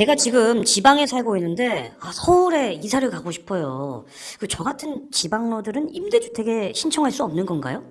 제가 지금 지방에 살고 있는데 아, 서울에 이사를 가고 싶어요. 그 저 같은 지방러들은 임대주택에 신청할 수 없는 건가요?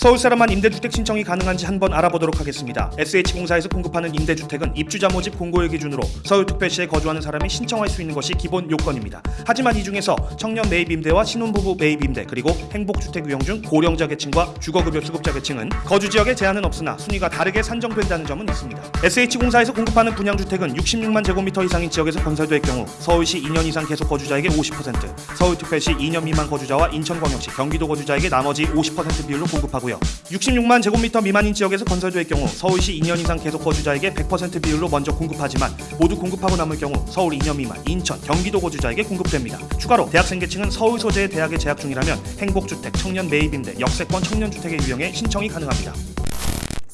서울 사람만 임대주택 신청이 가능한지 한번 알아보도록 하겠습니다. SH공사에서 공급하는 임대주택은 입주자 모집 공고일 기준으로 서울특별시에 거주하는 사람이 신청할 수 있는 것이 기본 요건입니다. 하지만 이 중에서 청년 매입 임대와 신혼부부 매입 임대 그리고 행복주택 유형 중 고령자 계층과 주거급여 수급자 계층은 거주 지역에 제한은 없으나 순위가 다르게 산정된다는 점은 있습니다. SH공사에서 공급하는 분양주택은 66만 제곱미터 이상인 지역에서 건설될 경우 서울시 2년 이상 계속 거주자에게 50%, 서울특별시 2년 미만 거주자와 인천광역시, 경기도 거주자에게 나머지 50% 비율로 공급하고요. 66만 제곱미터 미만인 지역에서 건설될 경우 서울시 2년 이상 계속 거주자에게 100% 비율로 먼저 공급하지만 모두 공급하고 남을 경우 서울 2년 미만, 인천, 경기도 거주자에게 공급됩니다. 추가로 대학생 계층은 서울 소재의 대학에 재학 중이라면 행복주택, 청년 매입임대, 역세권 청년주택의 유형에 신청이 가능합니다.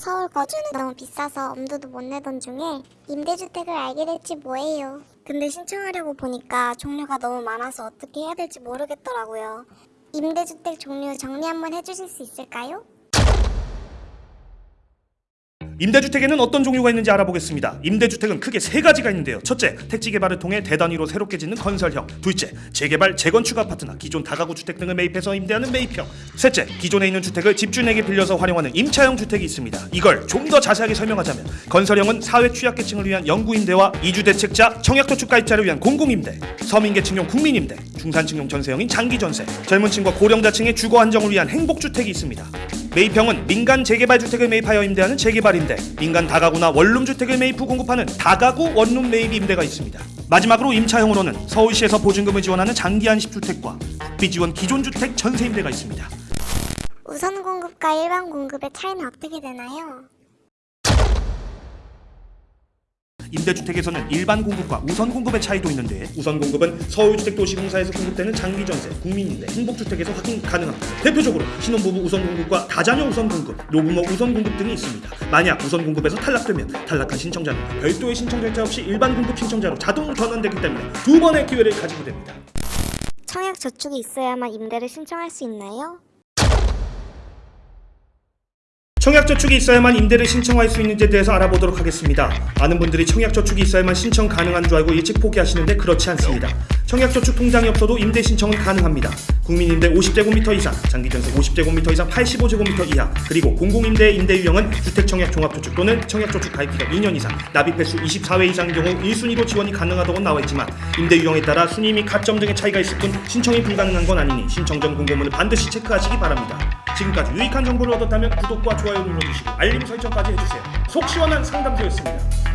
서울 거주는 너무 비싸서 엄두도 못 내던 중에 임대주택을 알게 됐지 뭐예요. 근데 신청하려고 보니까 종류가 너무 많아서 어떻게 해야 될지 모르겠더라고요. 임대주택 종류 정리 한번 해주실 수 있을까요? 임대주택에는 어떤 종류가 있는지 알아보겠습니다. 임대주택은 크게 세 가지가 있는데요. 첫째, 택지 개발을 통해 대단위로 새롭게 짓는 건설형. 둘째, 재개발, 재건축 아파트나 기존 다가구 주택 등을 매입해서 임대하는 매입형. 셋째, 기존에 있는 주택을 집주인에게 빌려서 활용하는 임차형 주택이 있습니다. 이걸 좀 더 자세하게 설명하자면 건설형은 사회 취약계층을 위한 영구임대와 이주대책자, 청약저축 가입자를 위한 공공임대, 서민계층용 국민임대, 중산층용 전세형인 장기전세, 젊은 층과 고령자층의 주거 안정을 위한 행복주택이 있습니다. 매입형은 민간 재개발 주택을 매입하여 임대하는 재개발 임대, 민간 다가구나 원룸 주택을 매입 후 공급하는 다가구 원룸 매입 임대가 있습니다. 마지막으로 임차형으로는 서울시에서 보증금을 지원하는 장기 안식 주택과 국비 지원 기존 주택 전세 임대가 있습니다. 우선 공급과 일반 공급의 차이는 어떻게 되나요? 임대주택에서는 일반 공급과 우선 공급의 차이도 있는데 우선 공급은 서울주택도시공사에서 공급되는 장기전세, 국민임대, 행복주택에서 확인 가능합니다. 대표적으로 신혼부부 우선 공급과 다자녀 우선 공급, 노부모 우선 공급 등이 있습니다. 만약 우선 공급에서 탈락되면 탈락한 신청자는 별도의 신청 절차 없이 일반 공급 신청자로 자동 전환되기 때문에 두 번의 기회를 가지게 됩니다. 청약 저축이 있어야만 임대를 신청할 수 있나요? 청약저축이 있어야만 임대를 신청할 수 있는지에 대해서 알아보도록 하겠습니다. 많은 분들이 청약저축이 있어야만 신청 가능한 줄 알고 일찍 포기하시는데 그렇지 않습니다. 청약저축 통장이 없어도 임대 신청은 가능합니다. 국민임대 50제곱미터 이상, 장기전세 50제곱미터 이상 85제곱미터 이하, 그리고 공공임대 임대 유형은 주택청약종합저축 또는 청약저축 가입기간 2년 이상, 납입 횟수 24회 이상인 경우 1순위로 지원이 가능하다고 나와 있지만 임대 유형에 따라 순위 및 가점 등의 차이가 있을 뿐 신청이 불가능한 건 아니니 신청 전 공고문을 반드시 체크하시기 바랍니다. 지금까지 유익한 정보를 얻었다면 구독과 좋아요 눌러주시고 알림 설정까지 해주세요. 속 시원한 상담소였습니다.